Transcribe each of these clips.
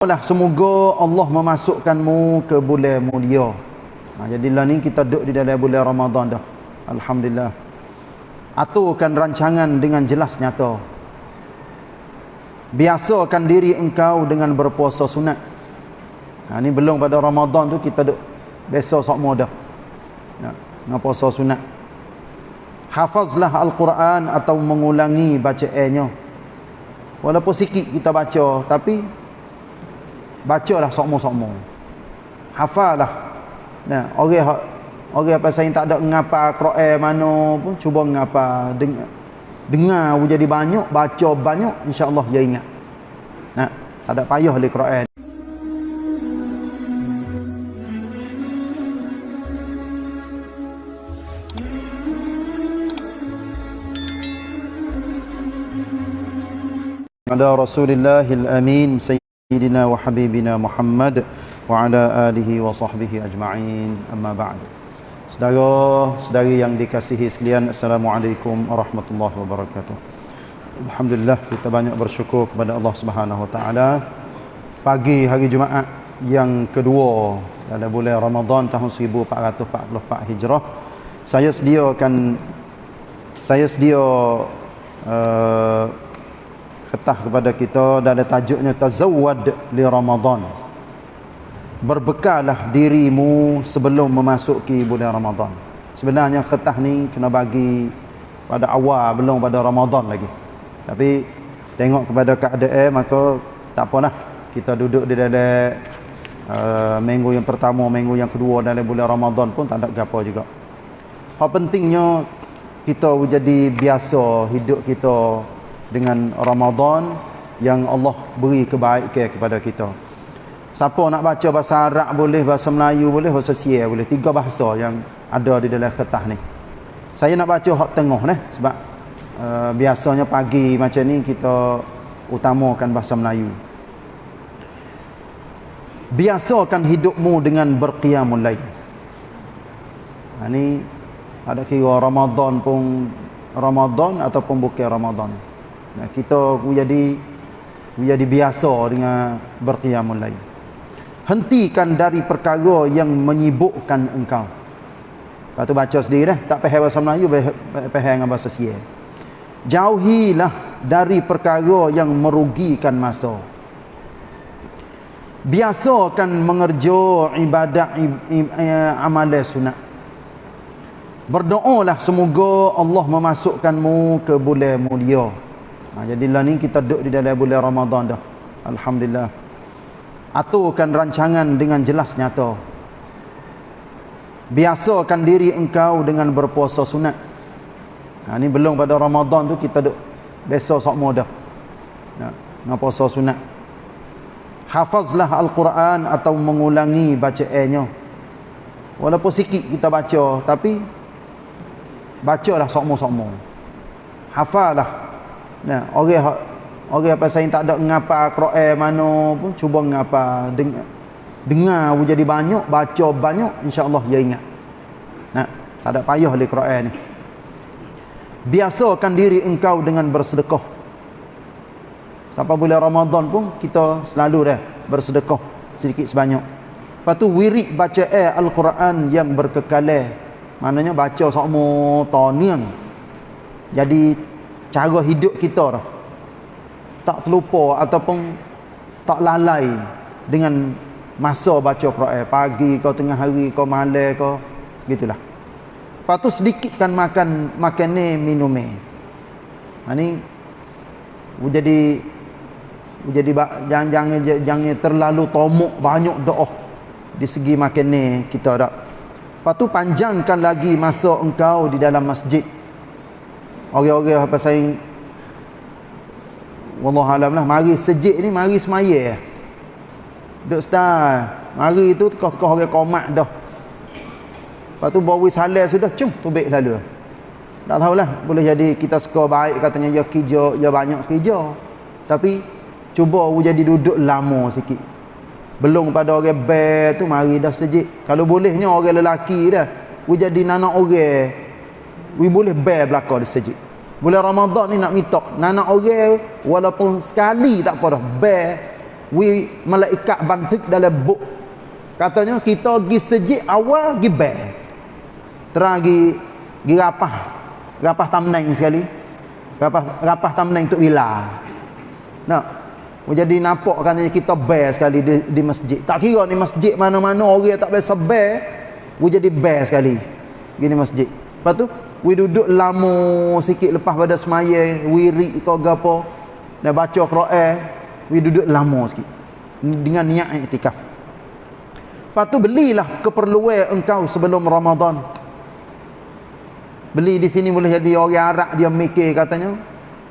lah semoga Allah memasukkanmu ke bulan mulia. Ha, jadilah ni kita duduk di dalam bulan Ramadan dah. Alhamdulillah. Aturkan rancangan dengan jelas nyata. Biasakan diri engkau dengan berpuasa sunat. Ha, ni belum pada Ramadan tu kita duduk besok semua dah. Ya, dengan puasa sunat. Hafazlah Al-Quran atau mengulangi bacaannya. Walaupun sikit kita baca tapi bacalah sokmo-sokmo. Hafallah nah orang orang apa saya tak ada ngapa Quran mana pun cuba ngapa dengar dengar jadi banyak baca banyak insya-Allah dia ingat. Nah tak ada payah le Quran. Ada Rasulillahil Amin سيدنا وحبيبنا محمد وعلى آله وصحبه أجمعين أما بعد Saudara, saudari yang dikasihi sekalian Assalamualaikum warahmatullahi wabarakatuh Alhamdulillah kita banyak bersyukur kepada Allah Subhanahu wa taala pagi hari Jumaat yang kedua dalam bulan Ramadan tahun 1444 Hijrah saya sediakan saya sedia uh, ketah kepada kita dalam tajuknya tazawwad li Ramadan. Berbekallah dirimu sebelum memasuki bulan Ramadan. Sebenarnya ketah ni kena bagi pada awal belum pada Ramadan lagi. Tapi tengok kepada keadaan maka tak apalah kita duduk di dalam uh, minggu yang pertama, minggu yang kedua dalam bulan Ramadan pun tak ada apa juga. Apa pentingnya kita jadi biasa hidup kita dengan Ramadan yang Allah beri kebaikan kepada kita. Siapa nak baca bahasa Arab boleh, bahasa Melayu boleh, bahasa Sia boleh. Tiga bahasa yang ada di dalam kertas ni. Saya nak baca hak tengah ni sebab uh, biasanya pagi macam ni kita utamakan bahasa Melayu. Biasakan hidupmu dengan berqiyamul lail. Ha ni ada kira Ramadan pun Ramadan ataupun bukan Ramadan. Nah, kita jadi jadi biasa dengan berqiyamul lail. Hentikan dari perkara yang menyibukkan engkau. Lepas tu baca sendiri dah. Tak faham bahasa Melayu, faham dengan bahasa Sia. Jauhilah dari perkara yang merugikan masa. Biasakan mengerja ibadat amalan sunat. Berdoalah semoga Allah memasukkanmu ke bulan mulia. Ha, jadilah ni kita duduk di dalam bulan Ramadan dah. Alhamdulillah. Aturkan rancangan dengan jelas nyata. Biasakan diri engkau dengan berpuasa sunat. Ha, ni belum pada Ramadan tu kita duduk besok semua dah. Ha, dengan puasa sunat. Hafazlah Al-Quran atau mengulangi bacaannya. Walaupun sikit kita baca tapi bacalah semua-semua. Hafallah Nah, orang orang apa saya tak ada ngapa Quran mana pun cuba ngapa dengar dengar jadi banyak, baca banyak insya-Allah dia ingat. Nah, tak ada payah le Quran ni. Biasakan diri engkau dengan bersedekah. Sampai bulan Ramadan pun kita selalu dah bersedekah sedikit sebanyak. Lepas tu wirid baca eh Al-Quran yang berkekalan. Maknanya baca semua tahun Jadi cara hidup kita dah. tak terlupa ataupun tak lalai dengan masa baca Quran. Pagi kau tengah hari kau malam kau. Gitulah. Lepas tu sedikitkan makan makan ni minum ni. Ha, ni jadi jadi jangan jangan jangan terlalu tomok banyak doa di segi makan ni kita dak lepas tu panjangkan lagi masa engkau di dalam masjid orang-orang apa saya wallah alam lah. Mari sejik ni mari semaya. Duk start mari tu tekah-tekah orang komat dah. Lepas tu bawa halal sudah cung tubik lalu tak tahulah boleh jadi kita skor baik katanya ya kerja ya banyak kerja. Tapi cuba jadi duduk lama sikit. Belum pada orang bear tu mari dah sejik. Kalau bolehnya orang lelaki dah jadi nanak orang we boleh bear belakang di sejid bulan Ramadan ni nak minta nak orang walaupun sekali tak apa dah bear. We malaikat bantik dalam buk. Katanya kita pergi sejik awal pergi bel terang pergi pergi rapah. Rapah tamneng sekali. Rapah rapah tamneng untuk bila nak? Jadi nampak katanya kita bel sekali di, di masjid. Tak kira ni masjid mana-mana orang tak biasa bel we jadi bel sekali gini masjid. Lepas tu we duduk lama sikit lepas pada semaya wirid ke apa dan baca Quran we duduk lama sikit dengan niat iktikaf Lepas tu belilah keperluan engkau sebelum Ramadan. Beli di sini boleh jadi orang Arab dia mikir katanya.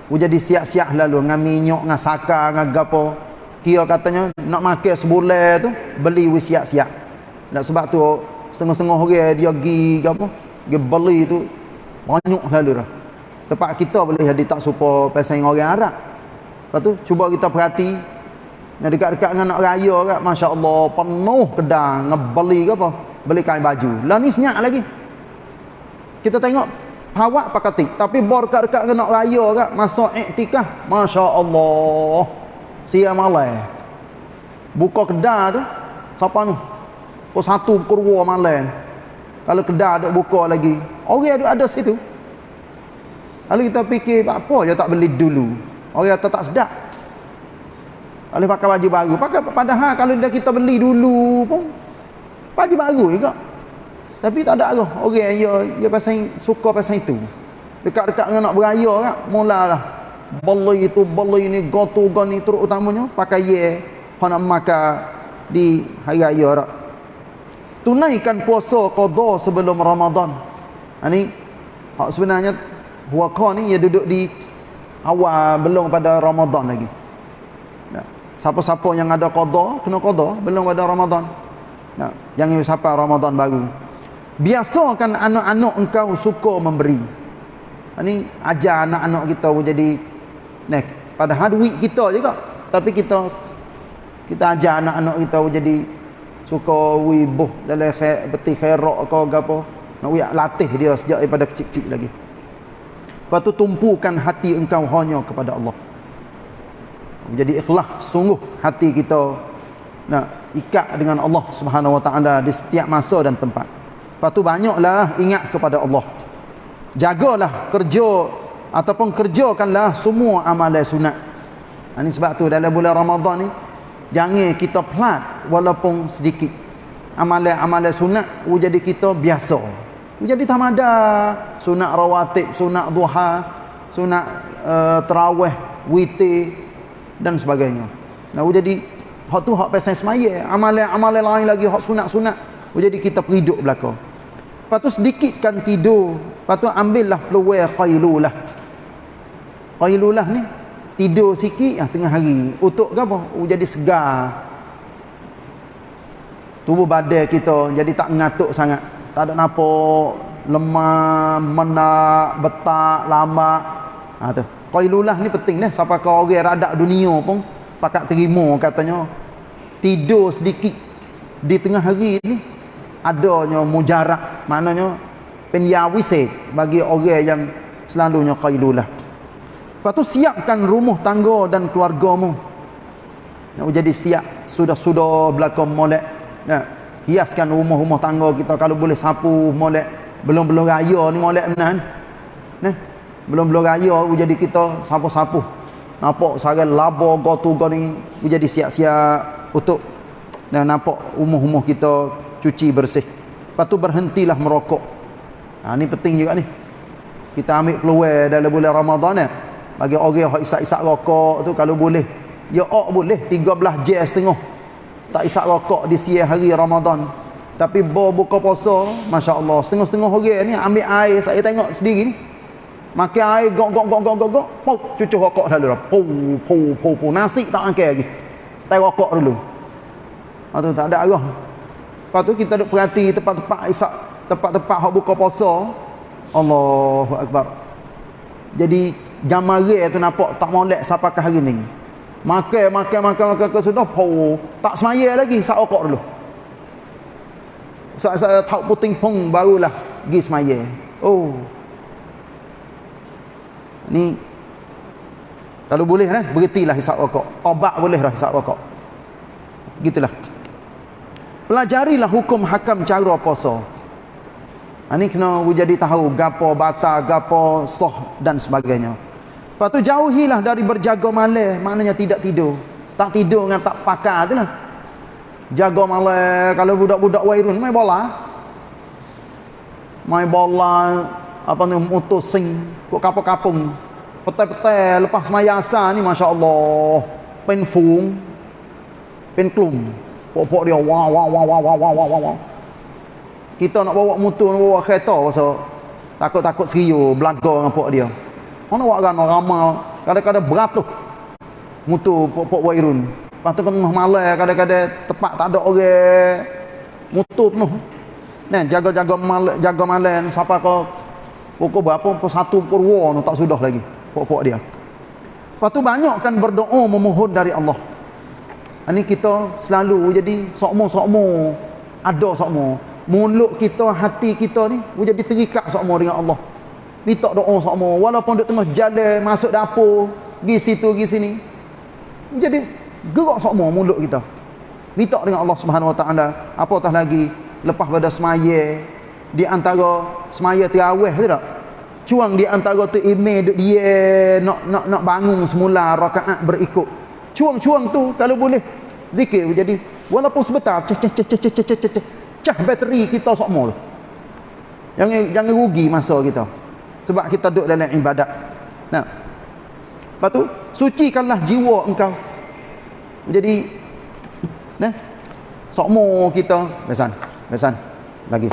Jadi siap-siap lalu dengan minyak, dengan saka, dengan gapo. Kira katanya nak makan sebulan tu beli we siap-siap. Sebab tu setengah-setengah orang dia pergi gapo? Dia beli tu banyak lalu dah. Tempat kita boleh jadi tak suka pasal orang Arab. Lepas tu cuba kita perhati yang dekat-dekat dengan nak raya kat, Masya Allah, penuh kedang, ngebeli ke apa? Beli kain baju. Lah ni senyap lagi. Kita tengok, hawak pakatik. Tapi bor dekat-dekat dengan nak raya kat, masa iktikah, Masya Allah. Sia malai. Buka kedai tu, siapa tu? Kau satu kurwa malai. Kalau kedai ada buka lagi, orang ada ada situ. Lalu kita fikir, apa je tak beli dulu? Orang tak tak sedap. Boleh pakai baju baru. Pakai padahal kalau dah kita beli dulu pun baju baru juga. Tapi tak ada arah. Orang ya ya pasal suka pasal itu. Dekat-dekat dengan nak beraya kan, mulalah beli itu beli ini gotu gani terutamanya pakai ye nak makan di hari raya rak. Tunaikan puasa qada sebelum Ramadan. Ini ha, sebenarnya puasa ni ia duduk di awal belum pada Ramadan lagi. Siapa-siapa yang ada qada, kena qada belum ada Ramadan. Nah, jangan siapa Ramadan baru. Biasakan anak-anak engkau suka memberi. Ini ajar anak-anak kita jadi nek padahal duit kita juga. Tapi kita kita ajar anak-anak kita jadi suka wibuh dalam khair beti khairak ke apa. Nak wiak latih dia sejak daripada kecil-kecil lagi. Lepas tu tumpukan hati engkau hanya kepada Allah menjadi ikhlas sungguh hati kita nak ikat dengan Allah Subhanahu Wa Taala di setiap masa dan tempat. Lepas tu banyaklah ingat kepada Allah. Jagalah kerja ataupun kerjakanlah semua amalan sunat. Ini sebab tu dalam bulan Ramadan ni jangan kita pelat walaupun sedikit. Amalan-amalan sunat jadi kita biasa. Jadi tamada sunat rawatib, sunat duha, sunat uh, tarawih, witir, dan sebagainya. Nah, jadi hak tu hak pasal semaya, amalan-amalan lain lagi hak sunat-sunat. Jadi kita periduk belaka. Lepas tu sedikitkan tidur. Lepas tu ambillah peluang qailulah. Qailulah ni tidur sikit ah tengah hari. Untuk ke apa? Jadi segar. Tubuh badan kita jadi tak ngantuk sangat. Tak ada napa lemah, menak, betak, lama. Ha tu. Qailulah ni penting dah siapa kau orang radak dunia pun pakat terima katanya. Tidur sedikit. Di tengah hari ni adanya mujarak maknanya penyawisit bagi orang yang selalunya qailulah. Lepas tu siapkan rumah tangga dan keluargamu. Nak jadi siap sudah-sudah belakang molek. Nah, hiaskan rumah-rumah tangga kita. Kalau boleh sapu molek belum-belum raya ni molek menan nah belum-belum raya jadi kita sapu-sapu. Nampak sara laba gotu ni jadi siap-siap untuk dan nampak umuh-umuh kita cuci bersih. Lepas tu berhentilah merokok. Ha, ni penting juga ni. Kita ambil peluang dalam bulan Ramadan ya. bagi orang yang isak-isak rokok tu kalau boleh. Ya ok boleh. 13 jam setengah tak isak rokok di siang hari Ramadan tapi buka puasa Masya Allah setengah-setengah orang ni ambil air saya tengok sendiri ni Makan air gok gok gok gok gok gok. Pau cucu rokok dulu. Pau pau pau pau nasi tak makan lagi. Tai rokok dulu. Ha tu tak ada arah. Lepas tu kita duk perhati tempat-tempat isak, tempat-tempat hak buka puasa. Allahu akbar. Jadi gamare tu nampak tak molek ke hari ni. Makan makan makan makan ke sudah pau tak semaya lagi sak rokok dulu. Sak-sak tak puting pung barulah pergi semaya. Oh, ni kalau boleh eh berhentilah hisap rokok. Obat boleh lah hisap rokok. Gitulah. Pelajarilah hukum hakam cara puasa. Ini ha, kena jadi tahu gapo bata gapo soh dan sebagainya lepas tu jauhilah dari berjaga malam maknanya tidak tidur. Tak tidur dengan tak pakar tu lah. Jaga malam kalau budak-budak wairun main bola. Main bola apa ni mutusing kok kapung-kapung. Petai-petai lepas semaya asar ni Masya Allah pen fung pen klum. Pok-pok dia wah wah wah wah wah wah wah wah. Kita nak bawa motor nak bawa kereta pasal takut-takut serius belaga dengan pok dia mana buat kan ramal kadang-kadang beratus motor pok-pok wairun lepas tu tengah malam kadang-kadang tepat tak ada orang motor penuh Nah, jaga-jaga malam, jaga malam siapa kau pukul berapa pukul satu pukul dua tak sudah lagi pok-pok dia. Lepas tu banyak kan berdoa memohon dari Allah. Ini kita selalu jadi sokmo-sokmo. Ada sokmo. Mulut kita, hati kita ni jadi terikat sokmo dengan Allah. Minta doa sokmo. Walaupun dia tengah jalan, masuk dapur, pergi situ, pergi sini. Jadi gerak sokmo mulut kita. Minta dengan Allah Subhanahu Wa Taala. Apatah lagi lepas pada semaya di antara semaya terawih tu tak? Cuang di antara tu email duk dia nak nak nak bangun semula rakaat berikut. Cuang-cuang tu kalau boleh zikir jadi walaupun sebentar cah cah cah cah cah cah cah, cah bateri kita semua tu. Jangan jangan rugi masa kita. Sebab kita duduk dalam ibadat. Nah. Lepas tu sucikanlah jiwa engkau. Jadi nah. Sokmo kita besan. Besan. Lagi.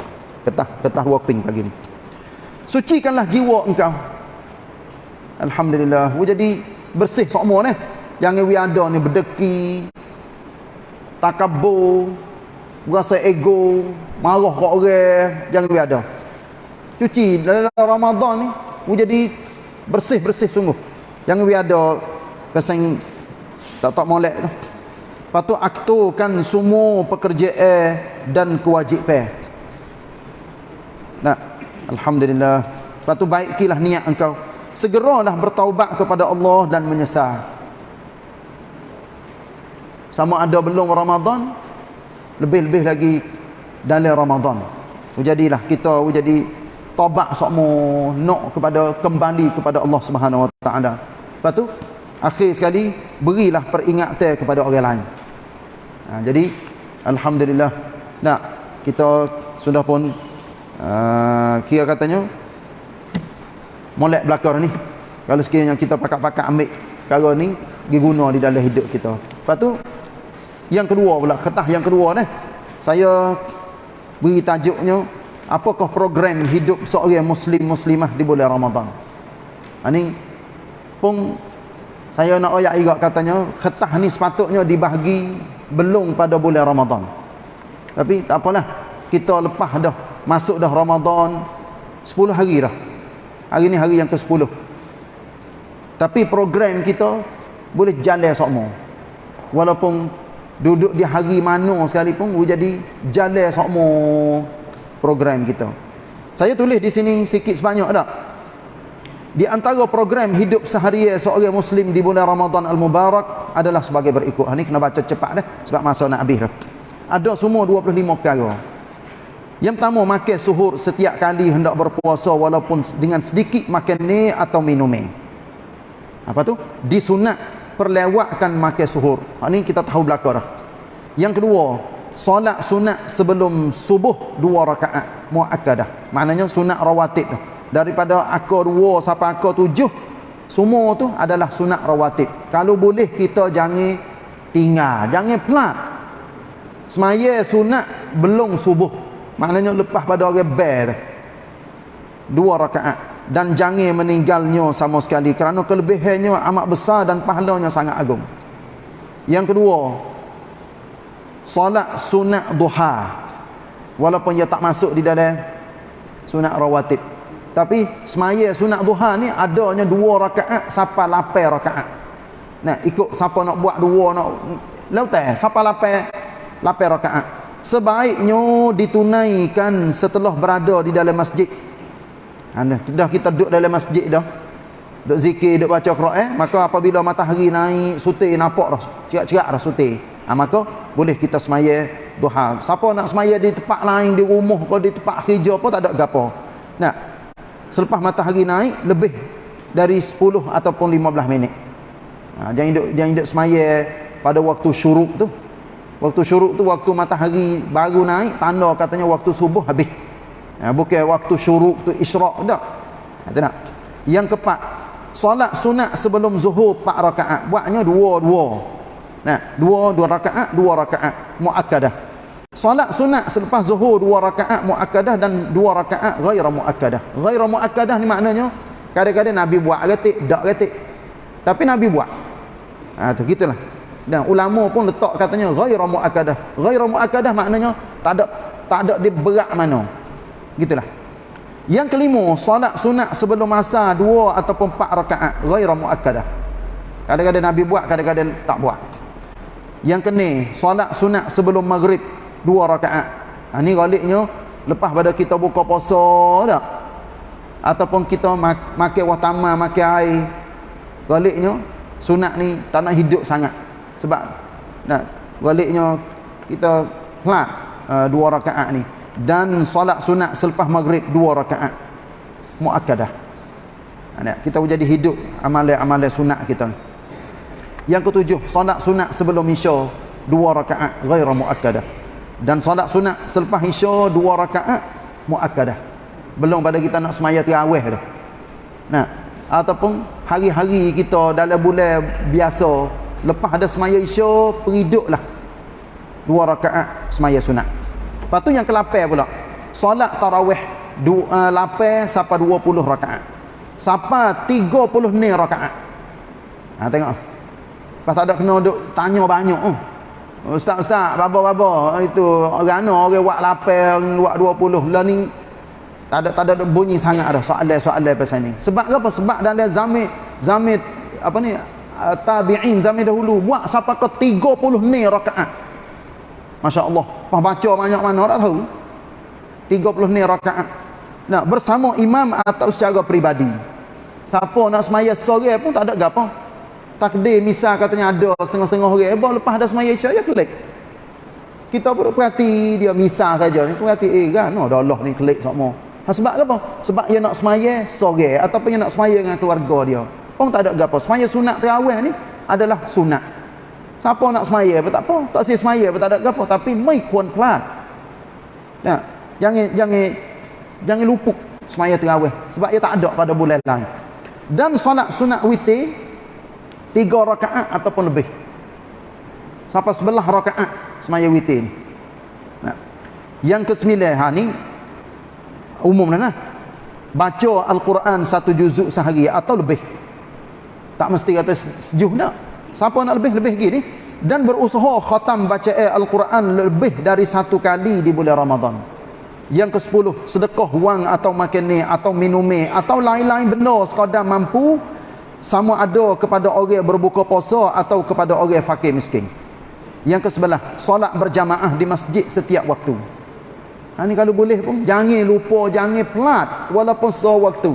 Ketah ketah walking pagi ni sucikanlah jiwa engkau alhamdulillah we jadi bersih semua ni jangan we ada ni berdeki takabur rasa ego marah kat orang jangan we ada cuci dalam Ramadan ni we jadi bersih-bersih sungguh jangan we ada kesan tak tak molek tu patut aktukan semua pekerjaan dan kewajipan nak Alhamdulillah. Lepas tu baikilah niat engkau. Segeralah bertaubat kepada Allah dan menyesal. Sama ada belum Ramadan, lebih-lebih lagi dalam Ramadan. Jadilah kita jadi taubat semua nak kepada kembali kepada Allah Subhanahu Wa Taala. Lepas tu akhir sekali berilah peringatan kepada orang lain. Ha, jadi alhamdulillah. Nah, kita sudah pun uh, kira katanya molek belakang ni kalau sekiranya kita pakat-pakat ambil perkara ni diguna di dalam hidup kita lepas tu yang kedua pula ketah yang kedua ni saya beri tajuknya apakah program hidup seorang muslim muslimah di bulan Ramadan? Ini ha, pun saya nak ayat juga katanya ketah ni sepatutnya dibahagi belum pada bulan Ramadan. Tapi tak apalah kita lepas dah masuk dah Ramadan 10 hari dah. Hari ni hari yang ke 10 tapi program kita boleh jalan semua walaupun duduk di hari mana sekalipun boleh jadi jalan semua program kita saya tulis di sini sikit sebanyak tak di antara program hidup seharian seorang muslim di bulan Ramadan al-Mubarak adalah sebagai berikut. Ini kena baca cepat dah sebab masa nak habis dah. Ada semua 25 perkara. Yang pertama makan suhur setiap kali hendak berpuasa walaupun dengan sedikit makan ni atau minum ni. Apa tu? Disunat perlewatkan makan suhur. Ha, ni kita tahu belakang dah. Yang kedua, solat sunat sebelum subuh dua rakaat muakkadah. Maknanya sunat rawatib tu. Daripada akar dua sampai akar tujuh, semua tu adalah sunat rawatib. Kalau boleh kita jangan tinggal, jangan pelat. Semaya sunat belum subuh maknanya lepas pada orang ber dua rakaat dan jangan meninggalnya sama sekali kerana kelebihannya amat besar dan pahalanya sangat agung yang kedua solat sunat duha walaupun ia tak masuk di dalam sunat rawatib tapi semaya sunat duha ni adanya dua rakaat sampai lapan rakaat nah ikut siapa nak buat dua nak lautai siapa lapan lapan rakaat sebaiknya ditunaikan setelah berada di dalam masjid. Ha, dah kita duduk dalam masjid dah. Duduk zikir, duduk baca Quran, maka apabila matahari naik, sutir nampak dah, cerak-cerak dah sutir. Ha, maka boleh kita semaya duha. Siapa nak semaya di tempat lain di rumah atau di tempat kerja pun tak ada gapo. Nah selepas matahari naik lebih dari 10 ataupun 15 minit. Ha, jangan hidup jangan hidup semaya pada waktu syuruk tu. Waktu syuruk tu waktu matahari baru naik tanda katanya waktu subuh habis. Ha, bukan waktu syuruk tu isyraq tak ha, tak nak. Yang keempat solat sunat sebelum zuhur 4 rakaat. Buatnya dua-dua nah dua dua rakaat dua rakaat muakkadah. Solat sunat selepas zuhur dua rakaat muakkadah dan dua rakaat ghaira muakkadah. Ghaira muakkadah ni maknanya kadang-kadang nabi buat retik dak retik tapi nabi buat. Ha tu gitulah. Dan ulama pun letak katanya ghaira muakkadah. Ghaira muakkadah maknanya tak ada tak ada dia berat mana. Gitulah. Yang kelima, solat sunat sebelum masa dua ataupun empat rakaat ghaira muakkadah. Kadang-kadang Nabi buat, kadang-kadang tak buat. Yang kene, solat sunat sebelum maghrib dua rakaat. Ha ni galiknya lepas pada kita buka puasa dak. Ataupun kita mak makan watama, makan air. Galiknya sunat ni tak nak hidup sangat. Sebab nak galiknya kita pelat uh, dua rakaat ni dan solat sunat selepas maghrib dua rakaat muakkadah ada kita jadi hidup amalan-amalan sunat kita yang ketujuh solat sunat sebelum isya dua rakaat ghaira muakkadah dan solat sunat selepas isya dua rakaat muakkadah belum pada kita nak semaya tarawih tu nah ataupun hari-hari kita dalam bulan biasa lepas ada semaya isya periduklah dua rakaat semaya sunat Lepas tu yang ke-8 pula. Solat tarawih dua, uh, 8 sampai 20 rakaat. Sampai 30 ni rakaat. Ha tengok. Lepas tak ada kena duk tanya banyak oh. Ustaz ustaz, baba-baba itu orang orang buat 8, buat 20 lah ni tak ada tak ada bunyi sangat dah soalan-soalan pasal ni. Sebab apa? Sebab dalam zaman zaman apa ni uh, tabi'in zaman dahulu buat sampai ke 30 ni rakaat. Masya Allah. Wah baca banyak mana tak tahu. 30 ni rakaat. Nak bersama imam atau secara peribadi. Siapa nak semaya sore pun tak ada gapo. Takdir misal katanya ada setengah-setengah orang. Eh, lepas ada semaya isyak ya klik. Kita perlu perhati dia misal saja. Ni perhati eh kan. No, dah Allah ni klik semua. Ha, sebab apa? Sebab dia nak semaya sore ataupun dia nak semaya dengan keluarga dia. Pun tak ada gapo. Semaya sunat terawih ni adalah sunat. Siapa nak semaya apa tak apa. Tak sih semaya apa tak ada apa. Tapi mai kuan pelan. Ya, jangan jangan jangan lupuk semaya terawih sebab ia tak ada pada bulan lain. Dan solat sunat witir tiga rakaat ataupun lebih. Sampai sebelah rakaat semaya witir ni. Nah. Yang kesembilan ha ni umum lah nah. Baca Al-Quran satu juzuk sehari atau lebih. Tak mesti kata sejuh dah. Siapa nak lebih lebih gini dan berusaha khatam baca Al-Quran lebih dari satu kali di bulan Ramadan. Yang ke-10 sedekah wang atau makan ni atau minum ni atau lain-lain benda sekadar mampu sama ada kepada orang berbuka puasa atau kepada orang fakir miskin. Yang ke-11 solat berjamaah di masjid setiap waktu. Ha ni kalau boleh pun jangan lupa jangan pelat walaupun sewaktu.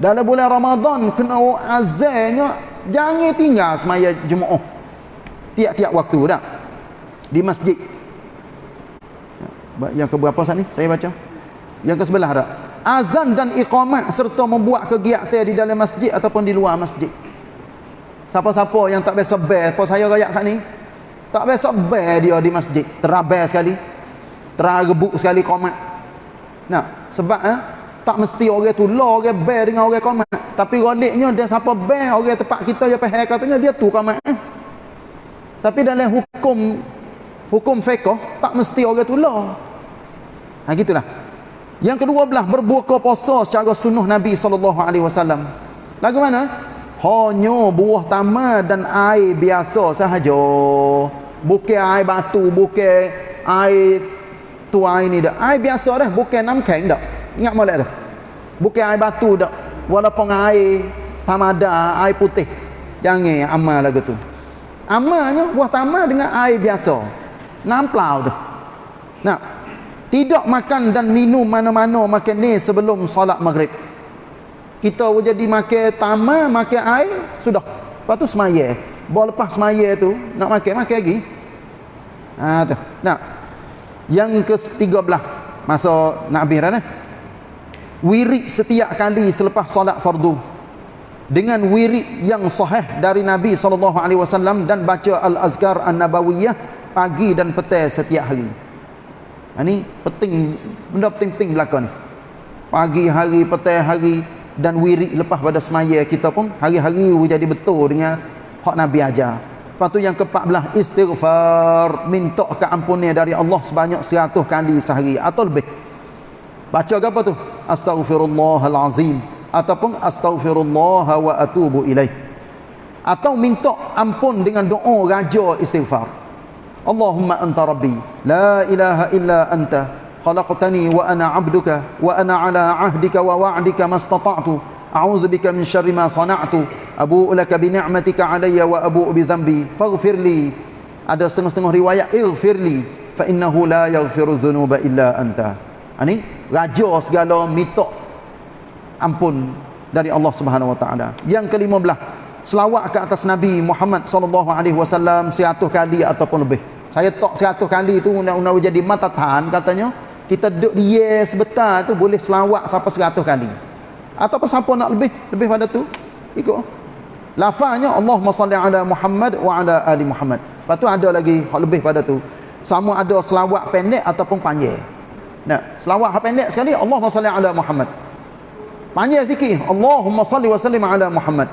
Dalam bulan Ramadan kena azannya jangan tinggal semaya Jumaat tiap-tiap waktu dah di masjid yang ke berapa saat ni saya baca yang ke sebelah dah azan dan iqamat serta membuat kegiatan di dalam masjid ataupun di luar masjid. Siapa-siapa yang tak biasa bel apa saya rakyat saat ni? Tak biasa bel dia di masjid. Terabel sekali. Teragebuk sekali komat. Nah sebab eh, tak mesti orang tu law orang bel dengan orang komat. Tapi roliknya dia siapa bel orang tempat kita yang pahal katanya dia tu kamat eh. tapi dalam hukum hukum fiqh tak mesti orang tu lah ha gitulah yang kedua belah berbuka puasa secara sunnah Nabi SAW lagu mana? Hanya buah tamar dan air biasa sahaja. Bukan air batu bukan air tu air ni dah. Air biasa dah bukan namkeng dah. Ingat molek dah. Bukan air batu dah. Walaupun air pamada air putih. Jangan amal lagu tu. Amalnya buah tamar dengan air biasa. Namplau tu. Nah tidak makan dan minum mana-mana makan ni sebelum solat maghrib kita jadi makan tamar makan air sudah lepas tu semaya bawa lepas semaya tu nak makan makan lagi Ha tu. Nah. Yang ke-13 masa nak habis dah. Wirid setiap kali selepas solat fardu dengan wirid yang sahih dari Nabi wasallam dan baca al-azkar an-nabawiyah pagi dan petang setiap hari. Ini ha, penting benda penting-penting belaka ni. Pagi hari, petang hari dan wirid lepas pada semaya kita pun hari-hari jadi betul dengan hak Nabi ajar. Lepas tu yang ke-14 istighfar, minta keampunan dari Allah sebanyak 100 kali sehari atau lebih. Baca apa tu? Astaghfirullahalazim ataupun astaghfirullah wa atubu ilaih. Atau minta ampun dengan doa raja istighfar. Allahumma anta rabbi, la ilaha illa anta khalaqtani wa ana 'abduka wa ana 'ala 'ahdika wa wa'dika mastata'tu. A'udzu bika min syarri ma sana'tu. Abu'u laka bi ni'matika 'alayya wa abu'u bi dhanbi. Faghfirli. Ada setengah-setengah riwayat ighfirli fa innahu la yaghfiru dhunuba illa anta. Ini raja segala minta ampun dari Allah Subhanahu wa taala. Yang ke-15, selawat ke atas Nabi Muhammad sallallahu alaihi wasallam 100 kali ataupun lebih. Saya tok 100 kali itu undang-undang jadi matatan katanya kita duduk dia sebentar tu boleh selawat sampai 100 kali. Ataupun siapa nak lebih lebih pada tu ikut. Lafaznya Allahumma salli ala Muhammad wa ala ali Muhammad. Lepas tu ada lagi hak lebih pada tu. Sama ada selawat pendek ataupun panjang. Nah, selawat pendek sekali Allahumma salli ala Muhammad. Panjang sikit. Allahumma salli wa sallim ala Muhammad.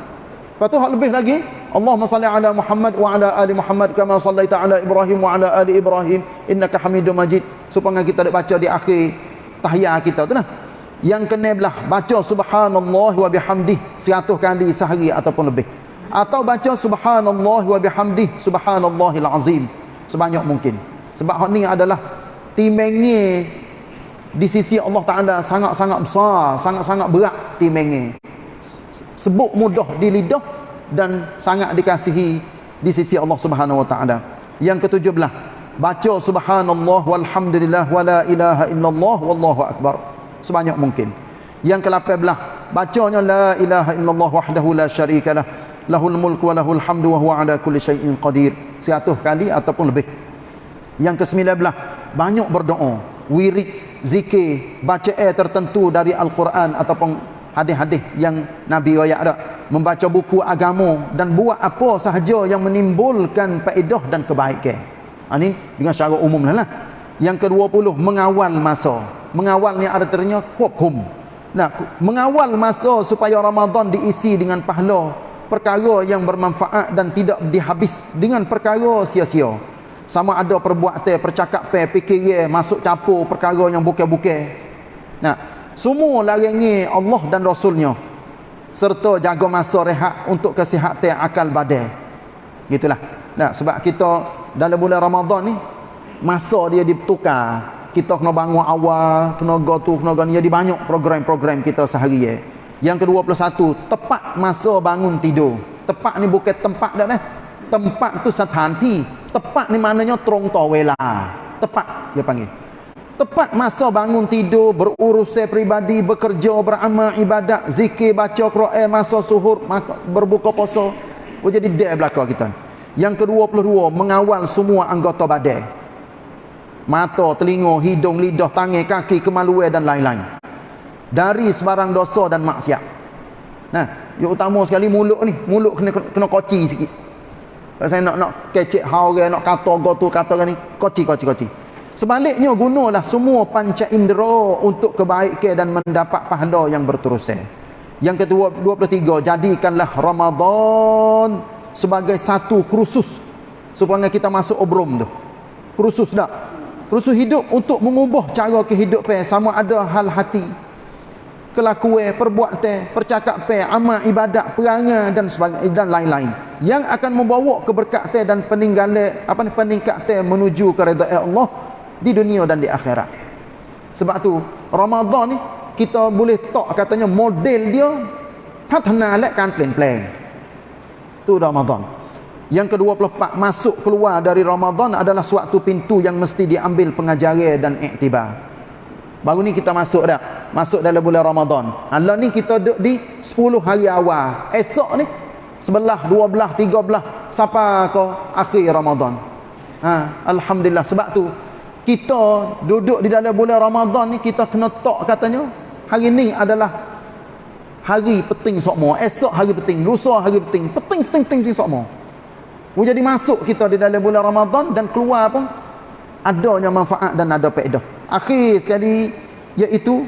Lepas tu hak lebih lagi. Allahumma salli ala Muhammad wa ala ali Muhammad kama sallaita ala Ibrahim wa ala ali Ibrahim innaka Hamidum Majid. Supaya kita dapat baca di akhir tahiyat kita tu nah. Yang kena belah baca subhanallah wa bihamdih 100 kali sehari ataupun lebih. Atau baca subhanallah wa bihamdih subhanallahil azim sebanyak mungkin. Sebab hak ni adalah timengnya di sisi Allah Taala sangat-sangat besar, sangat-sangat berat timengnya. Sebut mudah di lidah dan sangat dikasihi di sisi Allah Subhanahu wa taala. Yang ketujuh belah, baca subhanallah walhamdulillah wala ilaha illallah wallahu akbar sebanyak mungkin. Yang ke-8 belah, bacanya la ilaha illallah wahdahu la syarikalah lahul mulku wa lahul hamdu wa huwa ala kulli syai'in qadir. 100 kali ataupun lebih. Yang ke-9 belah, banyak berdoa, wirid zikir, baca air tertentu dari Al-Quran ataupun hadis-hadis yang Nabi rakyat ada. Membaca buku agama dan buat apa sahaja yang menimbulkan faedah dan kebaikan. Ini ha, dengan secara umum lah. Yang ke-20, mengawal masa. Mengawal ni artinya kuakum. Nah, mengawal masa supaya Ramadan diisi dengan pahala perkara yang bermanfaat dan tidak dihabis dengan perkara sia-sia sama ada perbuatan percakapan fikir masuk campur perkara yang bukan-bukan nah semua larangi Allah dan Rasulnya. Serta jaga masa rehat untuk kesihatan akal badan gitulah. Nah sebab kita dalam bulan Ramadan ni masa dia ditukar kita kena bangun awal kena go tu kena go ni jadi banyak program-program kita sehari ya. Yang ke-21 tepat masa bangun tidur. Tepat ni bukan tempat dah dah. Tempat tu satanti tepat ni maknanya trong tawela. Tepat dia panggil tepat masa bangun tidur berurusan peribadi bekerja beramal ibadat zikir baca Quran masa suhur berbuka puasa. Oh jadi dia belaka kita yang ke-22 mengawal semua anggota badan mata telinga hidung lidah tangan kaki kemaluan dan lain-lain. Dari sebarang dosa dan maksiat. Nah yang utama sekali mulut ni. Mulut kena kena koci sikit. Saya nak nak kecek hau ke, nak kata go tu kata ni, koci koci koci. Sebaliknya gunalah semua panca indera untuk kebaikan dan mendapat pahala yang berterusan. Yang kedua 23 jadikanlah Ramadan sebagai satu kursus supaya kita masuk obrom tu. Kursus dak. Kursus hidup untuk mengubah cara kehidupan sama ada hal hati, kelakuan, perbuatan, percakapan, amal ibadat, perangai dan sebagainya dan lain-lain yang akan membawa keberkatan dan peninggalan apa ni peningkatan menuju ke redha Allah di dunia dan di akhirat. Sebab tu Ramadan ni kita boleh tak katanya model dia patna kan plan-plan. Tu Ramadan. Yang ke-24 masuk keluar dari Ramadan adalah suatu pintu yang mesti diambil pengajaran dan iktibar. Baru ni kita masuk dah. Masuk dalam bulan Ramadan. Allah ni kita duduk di 10 hari awal. Esok ni sebelah, dua belah, tiga belah sampai ke akhir Ramadan. Ha, alhamdulillah sebab tu kita duduk di dalam bulan Ramadan ni kita kena tok katanya hari ni adalah hari penting sokmo esok hari penting lusa hari penting. Penting penting penting sokmo jadi masuk kita di dalam bulan Ramadan dan keluar apa? Adanya manfaat dan ada faedah. Akhir sekali iaitu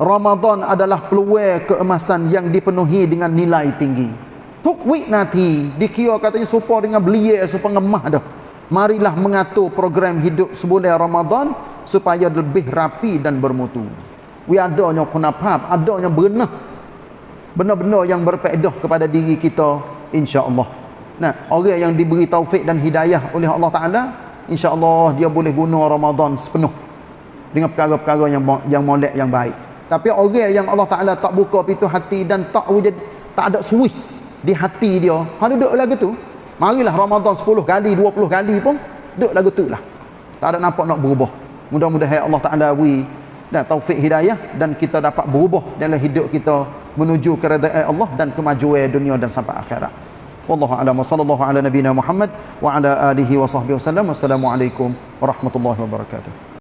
Ramadan adalah peluang keemasan yang dipenuhi dengan nilai tinggi. Tukwik nanti dikira katanya supaya dengan belia supaya ngemah dah marilah mengatur program hidup sebulan Ramadan supaya lebih rapi dan bermutu. We adanya kunapap, adanya benar. Benar-benar yang berfaedah kepada diri kita insya-Allah. Nah, orang yang diberi taufik dan hidayah oleh Allah Taala, insya-Allah dia boleh guna Ramadan sepenuh dengan perkara-perkara yang yang molek yang baik. Tapi orang yang Allah Taala tak buka pintu hati dan tak wujud tak ada suih di hati dia, hang duduk lagi tu, Marilah Ramadan 10 kali, 20 kali pun duduk lagu tu lah. Tak ada nampak nak berubah. Mudah-mudahan Allah Taala beri dan taufik hidayah dan kita dapat berubah dalam hidup kita menuju keredaan Allah dan kemajuan dunia dan sampai akhirat. Wallahu a'lam sallallahu ala nabiyyina Muhammad wa ala alihi wa sahbihi wasallam. Wassalamualaikum warahmatullahi wabarakatuh.